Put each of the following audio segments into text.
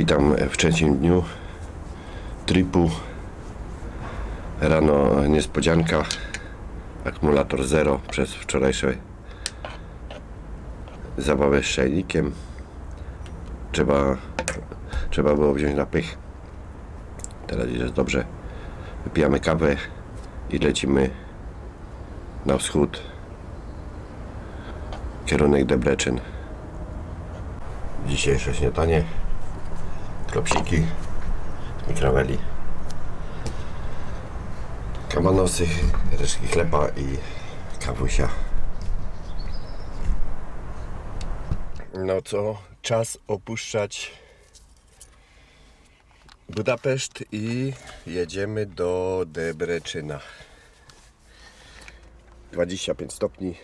Witam w trzecim dniu tripu. Rano niespodzianka. Akumulator zero przez wczorajsze zabawę z szajnikiem. Trzeba, trzeba było wziąć na pych. Teraz jest dobrze. Wypijamy kawę i lecimy na wschód. Kierunek Debrecen. Dzisiejsze śniadanie. Klopsiki mikraweli. Kabanosy, resztki chleba i kawusia. No co, czas opuszczać Budapeszt i jedziemy do Debreczyna. 25 stopni,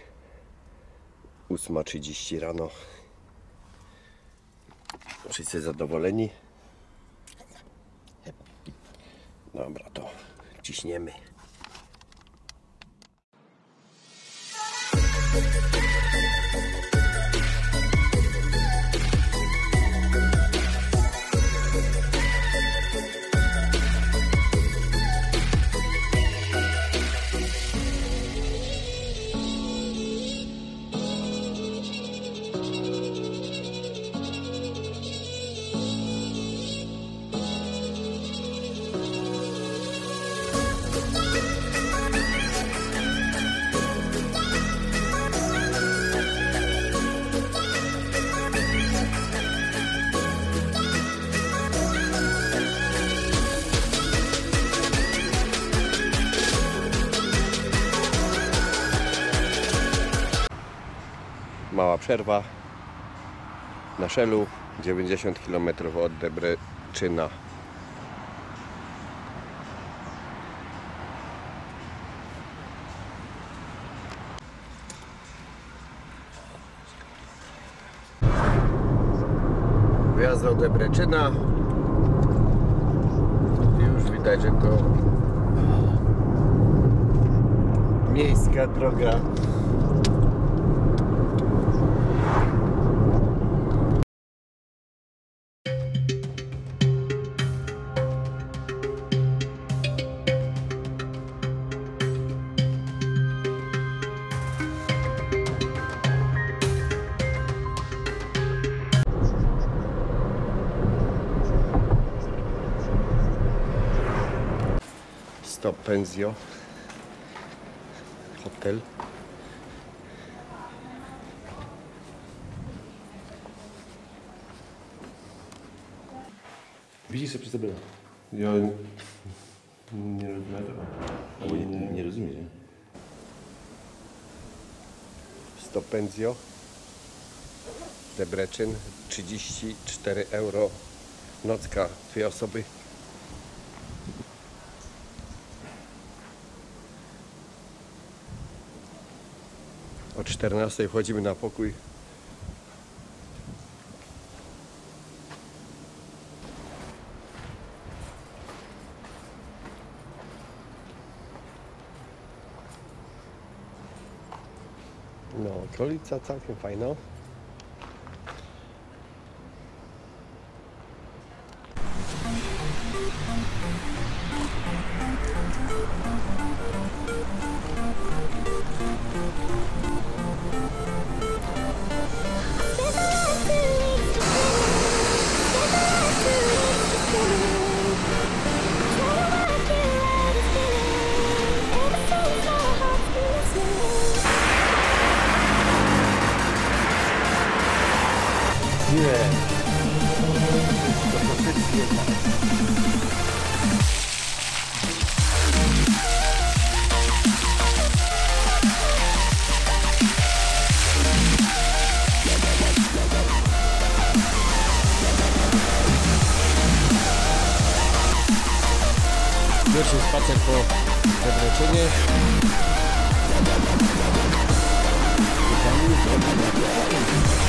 8.30 rano. Wszyscy zadowoleni. Dobra, to ciśniemy. Mała przerwa na Szelu, 90 km od Debreczyna. Wjazd do Debreczyna. Już widać, że to miejska droga. Stop Pensio Hotel Widzisz sobie przez tabelę. Ja nie rozumiem tego. Albo nie, nie, nie rozumie, nie? Stop Pensio Debrecen 34 euro nocka dwie osoby 14 wchodzimy na pokój No, okolica całkiem fajna.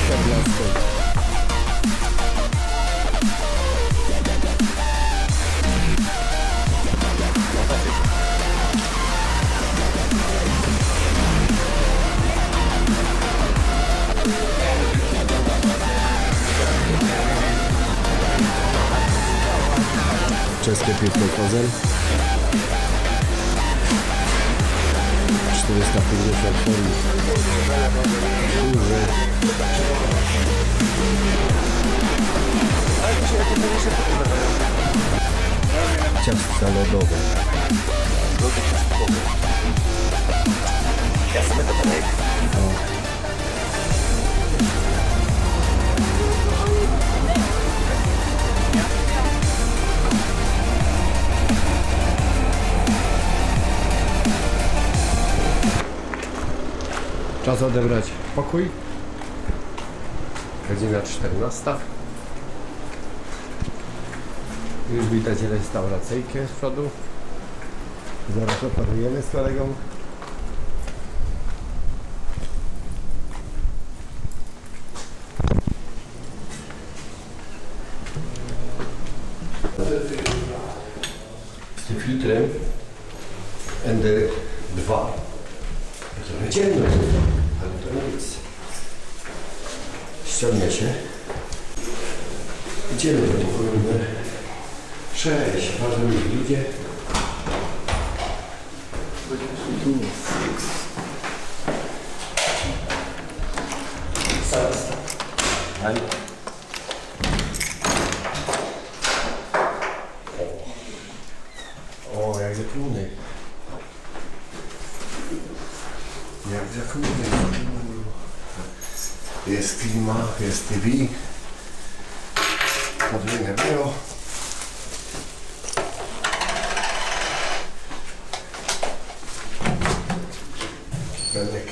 Polska w lasku. Czeskie piwko Kozel. в местах, где сообщались. Уже. Час стало долго. Долго час долго. Сейчас мы это проект. Czas odebrać pokój. Godzina 14. Już widać restauracyjkę z przodu. Zaraz operujemy z kolegą. Z tym filtrem ludzie. Right. O, jak zakluny. Jak zakluny. Jest klima, jest TV. Podwójne było. Benek.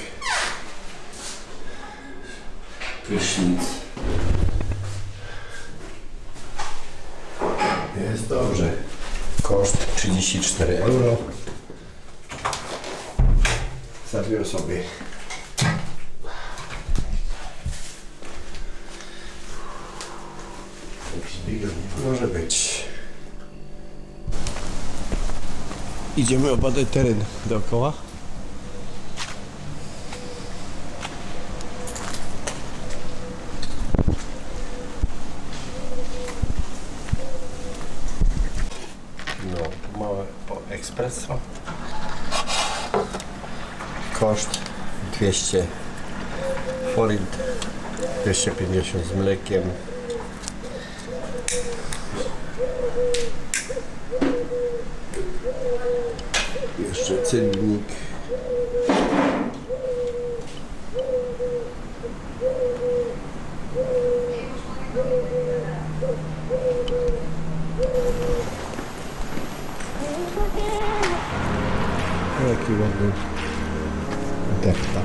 Prysznic. Jest dobrze. Koszt 34 euro. Za dwie osoby. Może być. Idziemy obadać teren dookoła. Espresso. Koszt 200 forint, 250 z mlekiem. Jeszcze cennik. Jaki ładny deptak.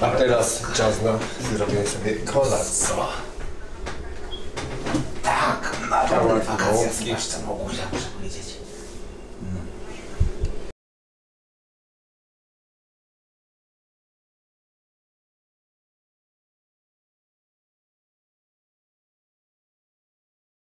A teraz czas na zrobienie sobie kolacji. Tak, na Kawałek wakacje zwłaszcza mogę, powiedzieć.